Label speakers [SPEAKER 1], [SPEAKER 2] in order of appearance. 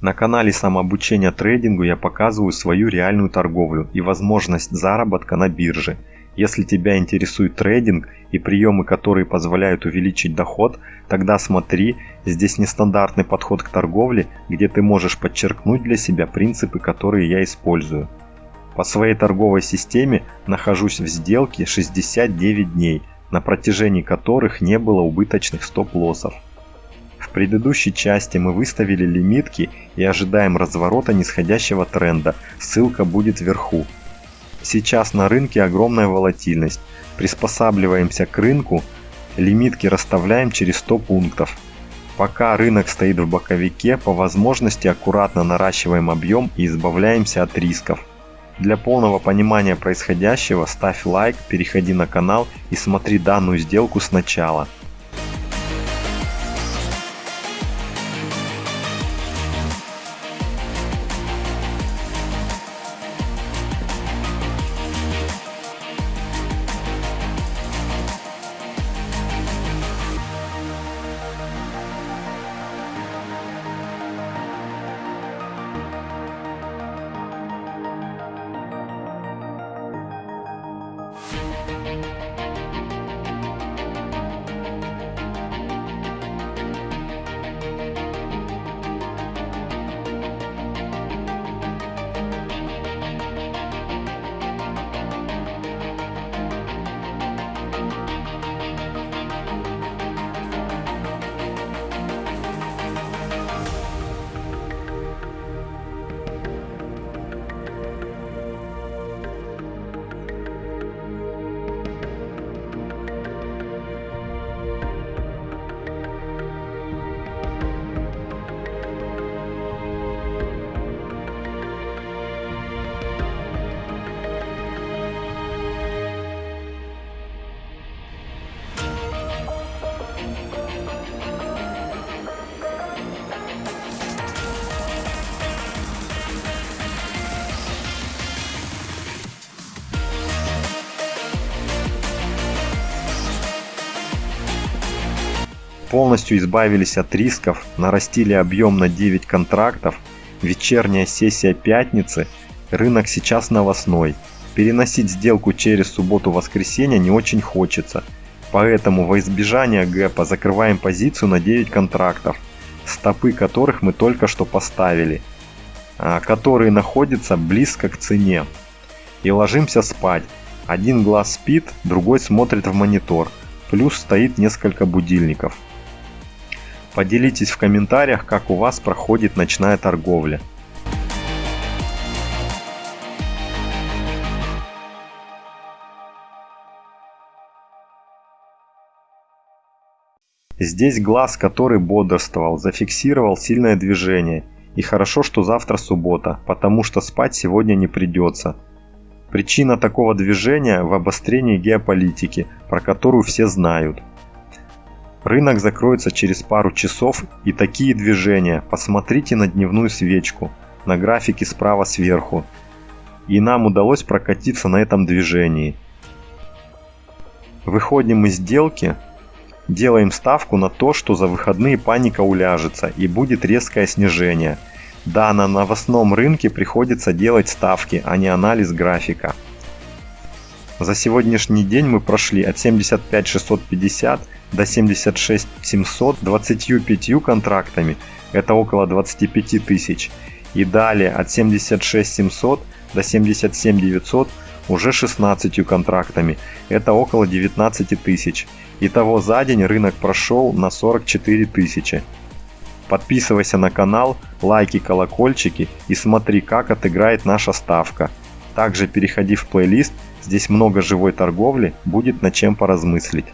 [SPEAKER 1] На канале самообучения трейдингу я показываю свою реальную торговлю и возможность заработка на бирже. Если тебя интересует трейдинг и приемы, которые позволяют увеличить доход, тогда смотри, здесь нестандартный подход к торговле, где ты можешь подчеркнуть для себя принципы, которые я использую. По своей торговой системе нахожусь в сделке 69 дней, на протяжении которых не было убыточных стоп-лоссов. В предыдущей части мы выставили лимитки и ожидаем разворота нисходящего тренда, ссылка будет вверху. Сейчас на рынке огромная волатильность, приспосабливаемся к рынку, лимитки расставляем через 100 пунктов. Пока рынок стоит в боковике, по возможности аккуратно наращиваем объем и избавляемся от рисков. Для полного понимания происходящего ставь лайк, переходи на канал и смотри данную сделку сначала. Bye. Полностью избавились от рисков, нарастили объем на 9 контрактов, вечерняя сессия пятницы, рынок сейчас новостной. Переносить сделку через субботу-воскресенье не очень хочется, поэтому во избежание гэпа закрываем позицию на 9 контрактов, стопы которых мы только что поставили, а, которые находятся близко к цене. И ложимся спать. Один глаз спит, другой смотрит в монитор, плюс стоит несколько будильников. Поделитесь в комментариях, как у вас проходит ночная торговля. Здесь глаз, который бодрствовал, зафиксировал сильное движение. И хорошо, что завтра суббота, потому что спать сегодня не придется. Причина такого движения в обострении геополитики, про которую все знают. Рынок закроется через пару часов и такие движения. Посмотрите на дневную свечку, на графике справа сверху. И нам удалось прокатиться на этом движении. Выходим из сделки, делаем ставку на то, что за выходные паника уляжется и будет резкое снижение. Да, на новостном рынке приходится делать ставки, а не анализ графика. За сегодняшний день мы прошли от 75 650 до 76 700 25 контрактами, это около 25 тысяч. И далее от 76 700 до 77 900 уже 16 контрактами, это около 19 тысяч. Итого за день рынок прошел на 44 тысячи. Подписывайся на канал, лайки, колокольчики и смотри, как отыграет наша ставка. Также переходи в плейлист, здесь много живой торговли, будет над чем поразмыслить.